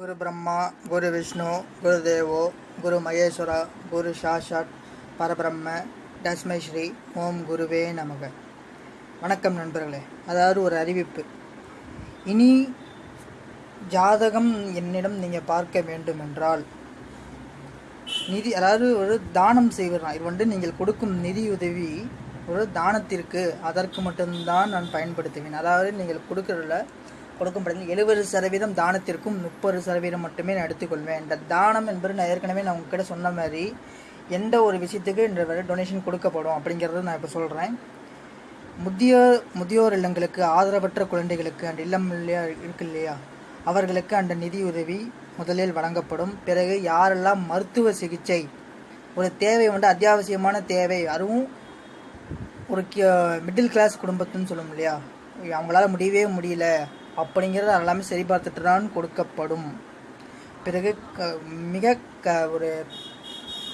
குரு பிரம்மா குரு விஷ்ணு குரு தேவோ குரு மகேஸ்வரா குரு சாஷாட் பரபிரம்ம தஸ்மை ஸ்ரீ ஓம் குருவே நமக. வணக்கம் நண்பர்களே. அதாவது ஒரு அறிவிப்பு. இனி ஜாதகம் என்னிடம் நீங்கள் பார்க்க வேண்டும் என்றால் நிதி அதாவது ஒரு தானம் செய்வதுதான் இது வந்து நீங்கள் கொடுக்கும் நிதியுதவி ஒரு தானத்திற்கு அதற்கு மட்டும்தான் நான் பயன்படுத்துவேன். அதாவது நீங்கள் கொடுக்குறதில்ல கொடுக்கும் படத்தில் எழுபது சதவீதம் தானத்திற்கும் முப்பது சதவீதம் மட்டுமே நான் எடுத்துக்கொள்வேன். இந்த தானம் என்பது நான் ஏற்கனவே நான் உங்ககிட்ட சொன்ன மாதிரி எந்த ஒரு விஷயத்துக்கு இந்த டொனேஷன் கொடுக்கப்படும் அப்படிங்கிறத நான் இப்போ சொல்கிறேன் முதியோர் முதியோர் இல்லங்களுக்கு ஆதரவற்ற குழந்தைகளுக்கு அந்த இல்லம் இல்லையா இருக்கு இல்லையா அவர்களுக்கு அந்த நிதியுதவி முதலில் வழங்கப்படும். பிறகு யாரெல்லாம் மருத்துவ சிகிச்சை ஒரு தேவை வந்து அத்தியாவசியமான தேவை அதுவும் ஒரு மிடில் கிளாஸ் குடும்பத்துன்னு சொல்லும் இல்லையா அவங்களால முடியவே முடியல அப்படிங்கிறது எல்லாமே சரி பார்த்துட்டு தான் கொடுக்கப்படும். பிறகு க மிக க ஒரு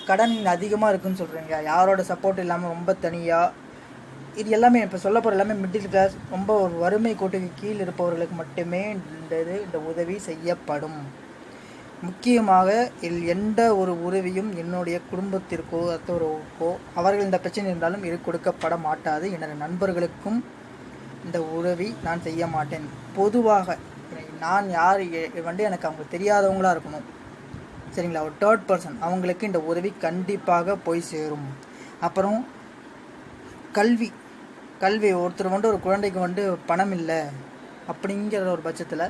கடன் அதிகமாக இருக்குன்னு சொல்கிறீங்க யாரோட சப்போர்ட் இல்லாமல் ரொம்ப தனியாக இது எல்லாமே இப்போ சொல்ல போகிற எல்லாமே மிடில் கிளாஸ் ரொம்ப ஒரு வறுமை கோட்டுக்கு கீழ் இருப்பவர்களுக்கு மட்டுமே இந்த இது இந்த உதவி செய்யப்படும். முக்கியமாக இல் எந்த ஒரு உதவியும் என்னுடைய குடும்பத்திற்கோ அத்தவருக்கோ அவர்கள் இந்த பிரச்சனை இருந்தாலும் இது கொடுக்கப்பட மாட்டாது. எனது நண்பர்களுக்கும் இந்த உதவி நான் செய்ய மாட்டேன். பொதுவாக நான் யார் வந்து எனக்கு அவங்க தெரியாதவங்களா இருக்கணும். சரிங்களா? ஒரு தேர்ட் பர்சன் அவங்களுக்கு இந்த உதவி கண்டிப்பாக போய் சேரும். அப்புறம் கல்வி. கல்வி ஒருத்தர் வந்து ஒரு குழந்தைக்கு வந்து பணம் இல்லை அப்படிங்கிற ஒரு பட்சத்தில்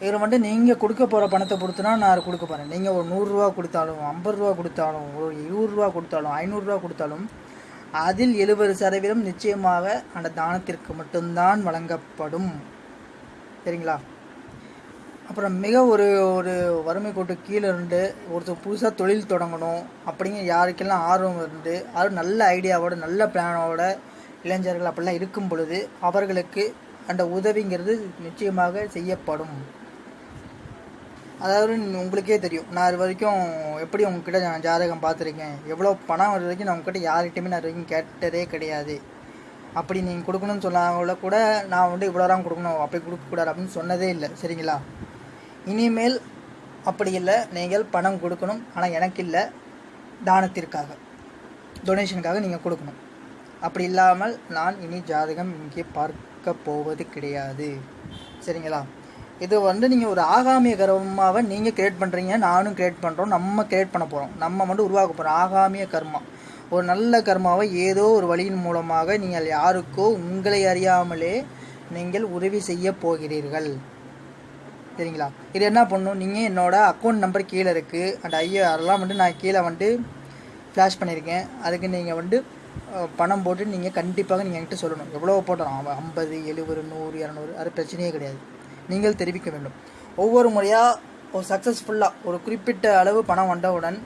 இதில் வந்து நீங்கள் கொடுக்க போகிற பணத்தை பொறுத்துனா நான் கொடுக்க போகிறேன் நீங்கள் ஒரு நூறுரூவா கொடுத்தாலும் ஐம்பது ரூபா கொடுத்தாலும் ஒரு இருபதுரூவா கொடுத்தாலும் ஐநூறுரூவா கொடுத்தாலும் அதில் எழுபது சதவீதம் நிச்சயமாக அந்த தானத்திற்கு மட்டும்தான் வழங்கப்படும். சரிங்களா? அப்புறம் மிக ஒரு ஒரு வறுமை கோட்டு கீழே இருந்து ஒருத்தர் புதுசாக தொழில் தொடங்கணும் அப்படிங்கிற யாருக்கெல்லாம் ஆர்வம் இருந்து அது நல்ல ஐடியாவோட நல்ல பிளானோட இளைஞர்கள் அப்படிலாம் இருக்கும் பொழுது அவர்களுக்கு அந்த உதவிங்கிறது நிச்சயமாக செய்யப்படும். அதாவது உங்களுக்கே தெரியும். நான் இது வரைக்கும் எப்படி உங்ககிட்ட நான் ஜாதகம் பார்த்துருக்கேன். எவ்வளோ பணம் வர வரைக்கும் நான் உங்ககிட்ட யார்கிட்டையுமே நான் வரைக்கும் கேட்டதே கிடையாது. அப்படி நீங்கள் கொடுக்கணும்னு சொன்னாங்கள கூட நான் வந்து இவ்வளோ தான் கொடுக்கணும். அப்படி கொடுக்கக்கூடாது அப்படின்னு சொன்னதே இல்லை. சரிங்களா? இனிமேல் அப்படி இல்லை. நீங்கள் பணம் கொடுக்கணும். ஆனால் எனக்கு இல்லை. தானத்திற்காக. டொனேஷனுக்காக நீங்கள் கொடுக்கணும். அப்படி இல்லாமல் நான் இனி ஜாதகம் இங்கே பார்க்க போவது கிடையாது. சரிங்களா? இது வந்து நீங்கள் ஒரு ஆகாமிய கர்மாவை நீங்கள் கிரியேட் பண்ணுறீங்க நானும் கிரியேட் பண்ணுறோம் நம்ம கிரியேட் பண்ண போகிறோம் நம்ம வந்து உருவாக்க போகிறோம் ஆகாமிய கர்மா. ஒரு நல்ல கர்மாவை ஏதோ ஒரு வழியின் மூலமாக நீங்கள் யாருக்கோ உங்களை அறியாமலே நீங்கள் உதவி செய்ய போகிறீர்கள். சரிங்களா? இது என்ன பண்ணும்? நீங்கள் என்னோடய அக்கௌண்ட் நம்பர் கீழே இருக்குது அந்த ஐயா அதெல்லாம் வந்து நான் கீழே வந்து ஃப்ளாஷ் பண்ணியிருக்கேன். அதுக்கு நீங்கள் வந்து பணம் போட்டு நீங்கள் கண்டிப்பாக நீங்கள் என்கிட்ட சொல்லணும். எவ்வளோ போட்டோம் ஐம்பது எழுபது நூறு இரநூறு அது பிரச்சனையே கிடையாது. நீங்கள் தெரிவிக்க வேண்டும். ஒவ்வொரு முறையாக ஒரு சக்ஸஸ்ஃபுல்லாக ஒரு குறிப்பிட்ட அளவு பணம் வந்தவுடன்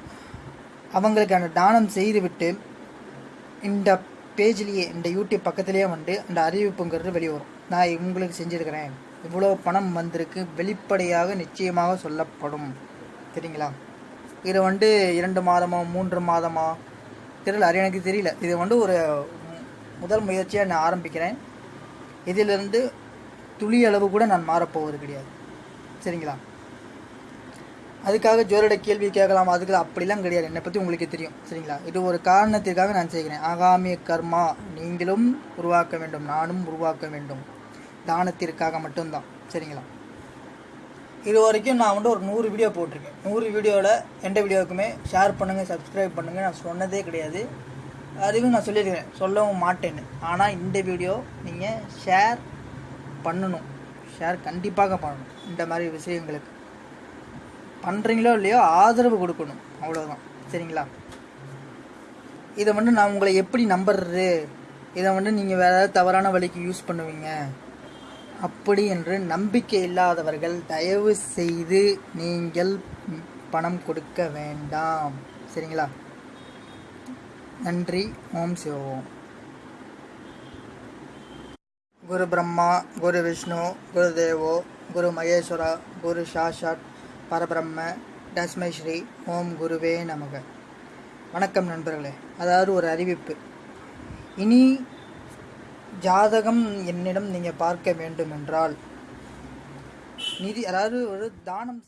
அவங்களுக்கு அந்த தானம் செய்துவிட்டு இந்த பேஜ்லேயே இந்த யூடியூப் பக்கத்துலேயே வந்து அந்த அறிவிப்புங்கிறது வெளியே வரும் நான் உங்களுக்கு செஞ்சுருக்கிறேன். இவ்வளோ பணம் வந்திருக்கு. வெளிப்படையாக நிச்சயமாக சொல்லப்படும். சரிங்களா? இது வந்து இரண்டு மாதமா மூன்று மாதமா? தெரியல. அது எனக்கு தெரியல. இது வந்து ஒரு முதல் முயற்சியாக நான் ஆரம்பிக்கிறேன். இதிலிருந்து துளி அளவு கூட நான் மாறப்போவது கிடையாது. சரிங்களா? அதுக்காக ஜோரோட கேள்வி கேட்கலாம்? அதுக்கு அப்படிலாம் கிடையாது. என்னை பற்றி உங்களுக்கு தெரியும். சரிங்களா? இது ஒரு காரணத்திற்காக நான் செய்கிறேன். ஆகாமிய கர்மா நீங்களும் உருவாக்க வேண்டும். நானும் உருவாக்க வேண்டும். தானத்திற்காக மட்டும்தான். சரிங்களா? இது வரைக்கும் நான் வந்து ஒரு நூறு வீடியோ போட்டிருக்கேன். நூறு வீடியோவில் எந்த வீடியோவுக்குமே ஷேர் பண்ணுங்கள் சப்ஸ்கிரைப் பண்ணுங்கள் நான் சொன்னதே கிடையாது. அதுவும் நான் சொல்லியிருக்கிறேன். சொல்லவும் மாட்டேன்னு. ஆனால் இந்த வீடியோ நீங்கள் ஷேர் பண்ணணும். ஷேர் கண்டிப்பாக பண்ணணும். இந்த மாதிரி விஷயங்களுக்கு. பண்ணுறீங்களோ இல்லையோ ஆதரவு கொடுக்கணும். அவ்வளோதான் சரிங்களா? இதை வந்து நான் உங்களை எப்படி நம்புறது? இதை வந்து நீங்கள் வேறு ஏதாவது தவறான வழிக்கு யூஸ் பண்ணுவீங்க? அப்படி என்று நம்பிக்கை இல்லாதவர்கள் தயவு செய்து நீங்கள் பணம் கொடுக்க வேண்டாம். சரிங்களா? நன்றி. ஓம் சிவோம் குரு பிரம்மா குரு விஷ்ணு குரு தேவோ குரு மகேஸ்வரா குரு சாஷாட் பரபிரம்ம தஸ்மை ஸ்ரீ ஓம் குருவே நமக. வணக்கம் நண்பர்களே. அதாவது ஒரு அறிவிப்பு. இனி ஜாதகம் என்னிடம் நீங்கள் பார்க்க வேண்டும் என்றால் நிதி அதாவது ஒரு தானம்